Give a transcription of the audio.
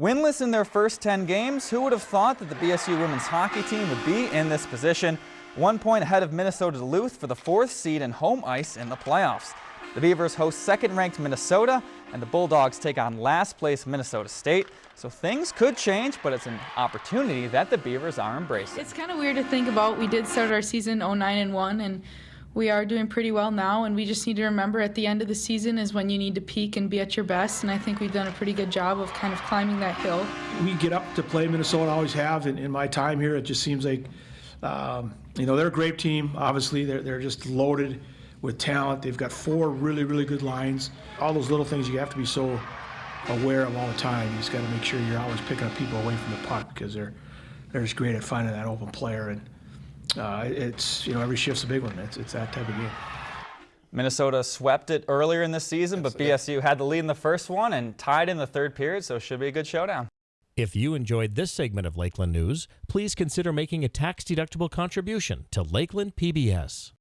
Winless in their first 10 games, who would have thought that the BSU women's hockey team would be in this position? One point ahead of Minnesota Duluth for the fourth seed and home ice in the playoffs. The Beavers host second-ranked Minnesota, and the Bulldogs take on last-place Minnesota State. So things could change, but it's an opportunity that the Beavers are embracing. It's kind of weird to think about. We did start our season 09 and 1, and we are doing pretty well now, and we just need to remember at the end of the season is when you need to peak and be at your best, and I think we've done a pretty good job of kind of climbing that hill. We get up to play Minnesota, always have, and in my time here, it just seems like, um, you know, they're a great team, obviously. They're, they're just loaded with talent. They've got four really, really good lines. All those little things you have to be so aware of all the time. You just got to make sure you're always picking up people away from the puck because they're, they're just great at finding that open player. and uh, it's you know every shift's a big one. It's it's that type of game. Minnesota swept it earlier in the season, but BSU had the lead in the first one and tied in the third period, so it should be a good showdown. If you enjoyed this segment of Lakeland News, please consider making a tax-deductible contribution to Lakeland PBS.